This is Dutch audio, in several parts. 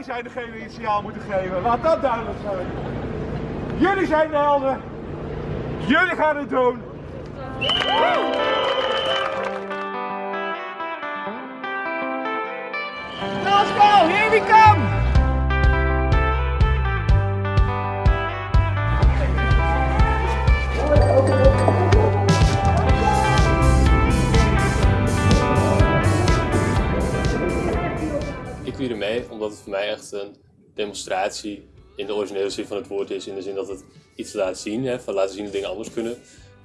zijn degene die het signaal moeten geven. Laat dat duidelijk zijn. Jullie zijn de helden. Jullie gaan het doen. Omdat het voor mij echt een demonstratie in de originele zin van het woord is. In de zin dat het iets laat zien, hè, van laten zien dat dingen anders kunnen.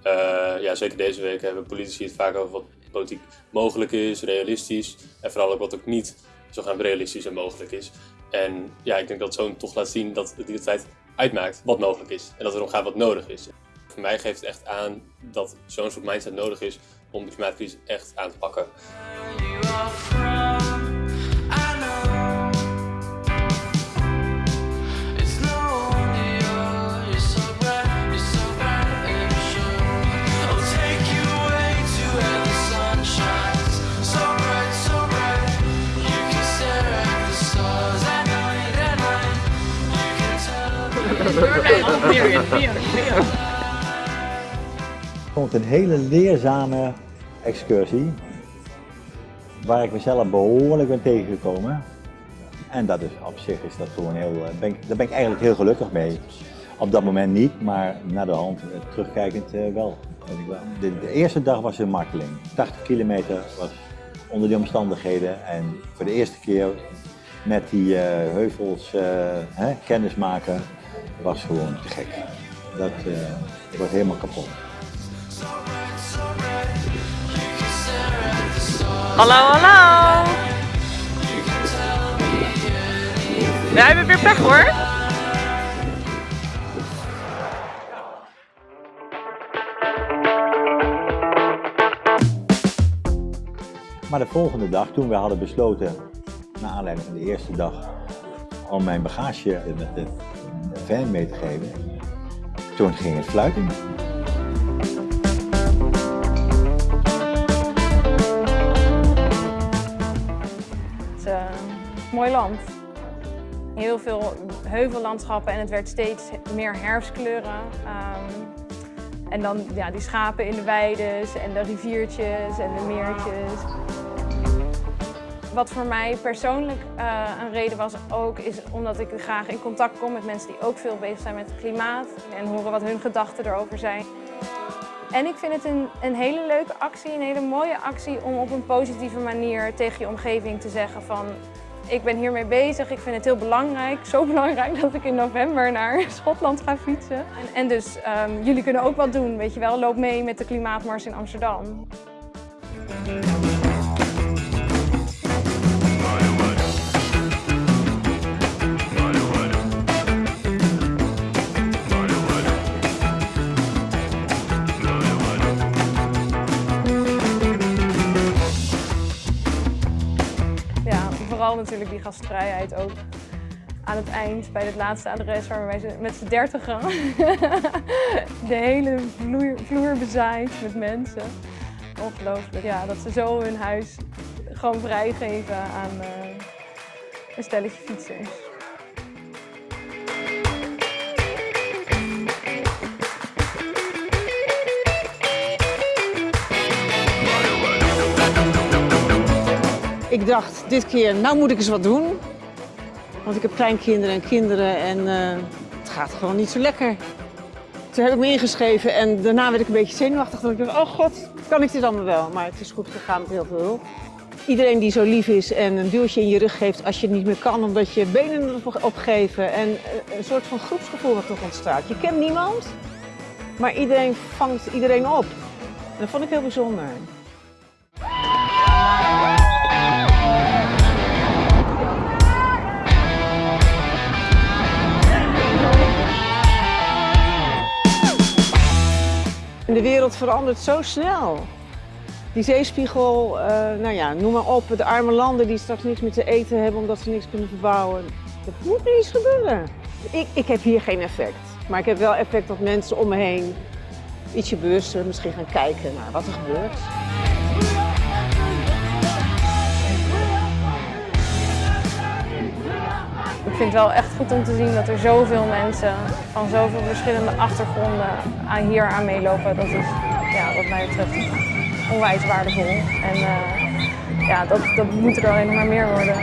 Uh, ja, zeker deze week hebben politici het vaak over wat politiek mogelijk is, realistisch. En vooral ook wat ook niet zogenaamd realistisch en mogelijk is. En ja, ik denk dat zo'n toch laat zien dat het de tijd uitmaakt wat mogelijk is. En dat er om gaat wat nodig is. Voor mij geeft het echt aan dat zo'n soort mindset nodig is om de klimaatcrisis echt aan te pakken. Het een hele leerzame excursie, waar ik mezelf behoorlijk ben tegengekomen. En dat is op zich is dat gewoon heel, eh, ben ik, daar ben ik eigenlijk heel gelukkig mee. Op dat moment niet, maar naar de hand, eh, terugkijkend uh, wel. De, de, eerste dag was een marteling. 80 kilometer was onder die omstandigheden en voor de eerste keer met die heuvels uh, hè, kennis maken was gewoon te gek. Dat uh, was helemaal kapot. Hallo, hallo! Wij hebben weer pech hoor. Maar de volgende dag, toen we hadden besloten, naar aanleiding van de eerste dag, om mijn bagage met de fan mee te geven, toen ging het. Het is een mooi land. Heel veel heuvellandschappen en het werd steeds meer herfstkleuren. Um, en dan ja, die schapen in de weides en de riviertjes en de meertjes. Wat voor mij persoonlijk uh, een reden was ook, is omdat ik graag in contact kom met mensen die ook veel bezig zijn met het klimaat en horen wat hun gedachten erover zijn. En ik vind het een, een hele leuke actie, een hele mooie actie om op een positieve manier tegen je omgeving te zeggen van ik ben hiermee bezig, ik vind het heel belangrijk. Zo belangrijk dat ik in november naar Schotland ga fietsen. En, en dus um, jullie kunnen ook wat doen, weet je wel. Loop mee met de Klimaatmars in Amsterdam. Natuurlijk die gastvrijheid ook aan het eind, bij het laatste adres waar wij met z'n dertig gaan. De hele vloer, vloer bezaaid met mensen. Ongelooflijk, ja, dat ze zo hun huis gewoon vrijgeven aan uh, een stelletje fietsers. Ik dacht dit keer, nou moet ik eens wat doen. Want ik heb kleinkinderen en kinderen en uh, het gaat gewoon niet zo lekker. Toen heb ik me ingeschreven en daarna werd ik een beetje zenuwachtig. Dat ik dacht, oh god, kan ik dit allemaal wel? Maar het is goed gegaan met heel veel hulp. Iedereen die zo lief is en een duwtje in je rug geeft als je het niet meer kan omdat je benen opgeven. En een soort van groepsgevoel wat toch ontstaat. Je kent niemand, maar iedereen vangt iedereen op. En dat vond ik heel bijzonder. De wereld verandert zo snel. Die zeespiegel, uh, nou ja, noem maar op, de arme landen die straks niks meer te eten hebben omdat ze niks kunnen verbouwen. Dat moet nu iets gebeuren. Ik, ik heb hier geen effect, maar ik heb wel effect dat mensen om me heen ietsje bewuster misschien gaan kijken naar wat er gebeurt. Ik vind het wel echt goed om te zien dat er zoveel mensen van zoveel verschillende achtergronden aan hier aan meelopen. Dat is ja, wat mij betreft onwijs waardevol. En eh, ja, dat, dat moet er alleen maar meer worden.